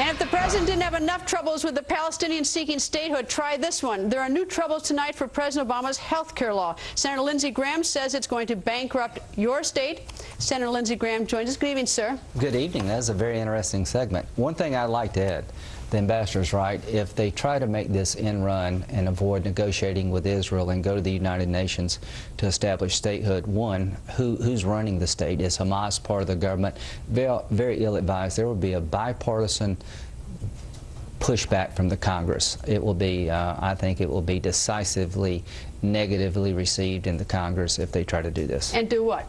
And if the president didn't have enough troubles with the Palestinians seeking statehood, try this one. There are new troubles tonight for President Obama's health care law. Senator Lindsey Graham says it's going to bankrupt your state. Senator Lindsey Graham joins us. Good evening, sir. Good evening. That's a very interesting segment. One thing I'd like to add, the ambassador's right. If they try to make this in run and avoid negotiating with Israel and go to the United Nations to establish statehood, one, who, who's running the state? Is Hamas part of the government? Very, very ill-advised. There will be a bipartisan pushback from the Congress. It will be, uh, I think it will be decisively negatively received in the Congress if they try to do this. And do what?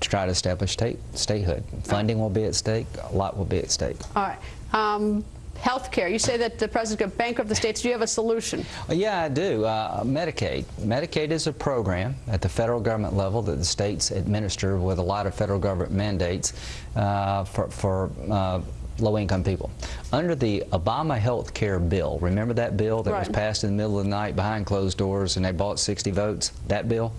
To try to establish state, statehood. Funding will be at stake. A lot will be at stake. All right. Um, Health care. You say that the president could bankrupt the states. Do you have a solution? Uh, yeah, I do. Uh, Medicaid. Medicaid is a program at the federal government level that the states administer with a lot of federal government mandates uh, for, for uh, low-income people. Under the Obama health care bill, remember that bill that right. was passed in the middle of the night behind closed doors and they bought 60 votes? That bill?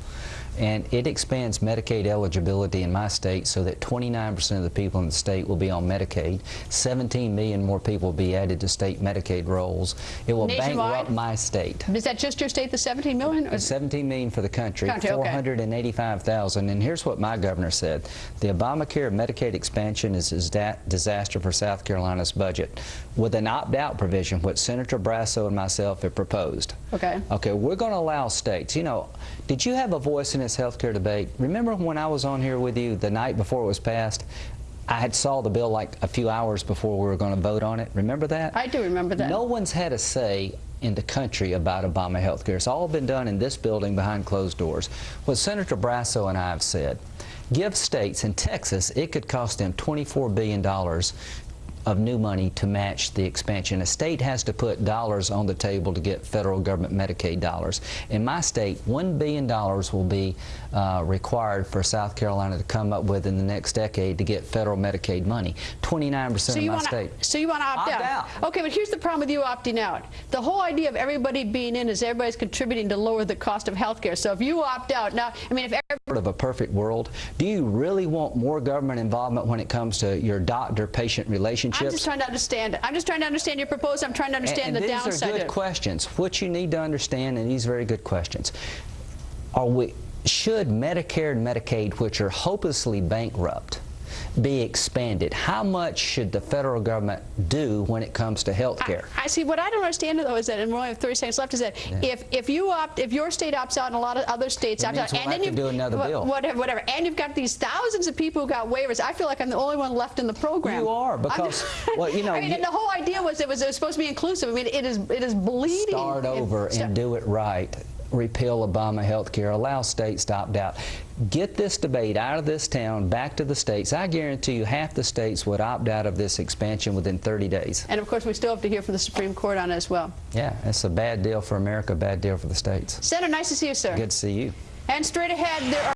and it expands Medicaid eligibility in my state so that 29% of the people in the state will be on Medicaid. 17 million more people will be added to state Medicaid rolls. It will Nationwide? bankrupt my state. Is that just your state, the 17 million? Or? 17 million for the country, country 485,000. Okay. And here's what my governor said. The Obamacare Medicaid expansion is a disaster for South Carolina's budget with an opt-out provision, what Senator Barrasso and myself have proposed. Okay. Okay, we're going to allow states. You know, did you have a voice in this health care debate? Remember when I was on here with you the night before it was passed? I had saw the bill like a few hours before we were going to vote on it. Remember that? I do remember that. No one's had a say in the country about Obama health care. It's all been done in this building behind closed doors. What Senator Barrasso and I have said, give states in Texas, it could cost them $24 billion of new money to match the expansion. A state has to put dollars on the table to get federal government Medicaid dollars. In my state, $1 billion will be uh, required for South Carolina to come up with in the next decade to get federal Medicaid money. 29% so of my wanna, state. So you want to opt, opt out. out. Okay, but here's the problem with you opting out. The whole idea of everybody being in is everybody's contributing to lower the cost of health care. So if you opt out, now, I mean, if every... of a perfect world, do you really want more government involvement when it comes to your doctor-patient relationships? I'm just trying to understand it. I'm just trying to understand your proposal. I'm trying to understand and, and the downside. These are good questions. What you need to understand, and these are very good questions, are we should Medicare and Medicaid, which are hopelessly bankrupt, be expanded? How much should the federal government do when it comes to health care? I, I, see. What I don't understand though is that, and we only have 30 seconds left, is that yeah. if if you opt, if your state opts out and a lot of other states opt out, we'll and then you do another bill, whatever, whatever, and you've got these thousands of people who got waivers, I feel like I'm the only one left in the program. You are because, well, you know. I mean, you, the whole idea was it was, it was supposed to be inclusive. I mean, it is it is bleeding. Start over and do it right repeal Obama health care, allow states to opt out. Get this debate out of this town, back to the states. I guarantee you half the states would opt out of this expansion within 30 days. And of course, we still have to hear from the Supreme Court on it as well. Yeah, it's a bad deal for America, bad deal for the states. Senator, nice to see you, sir. Good to see you. And straight ahead, there are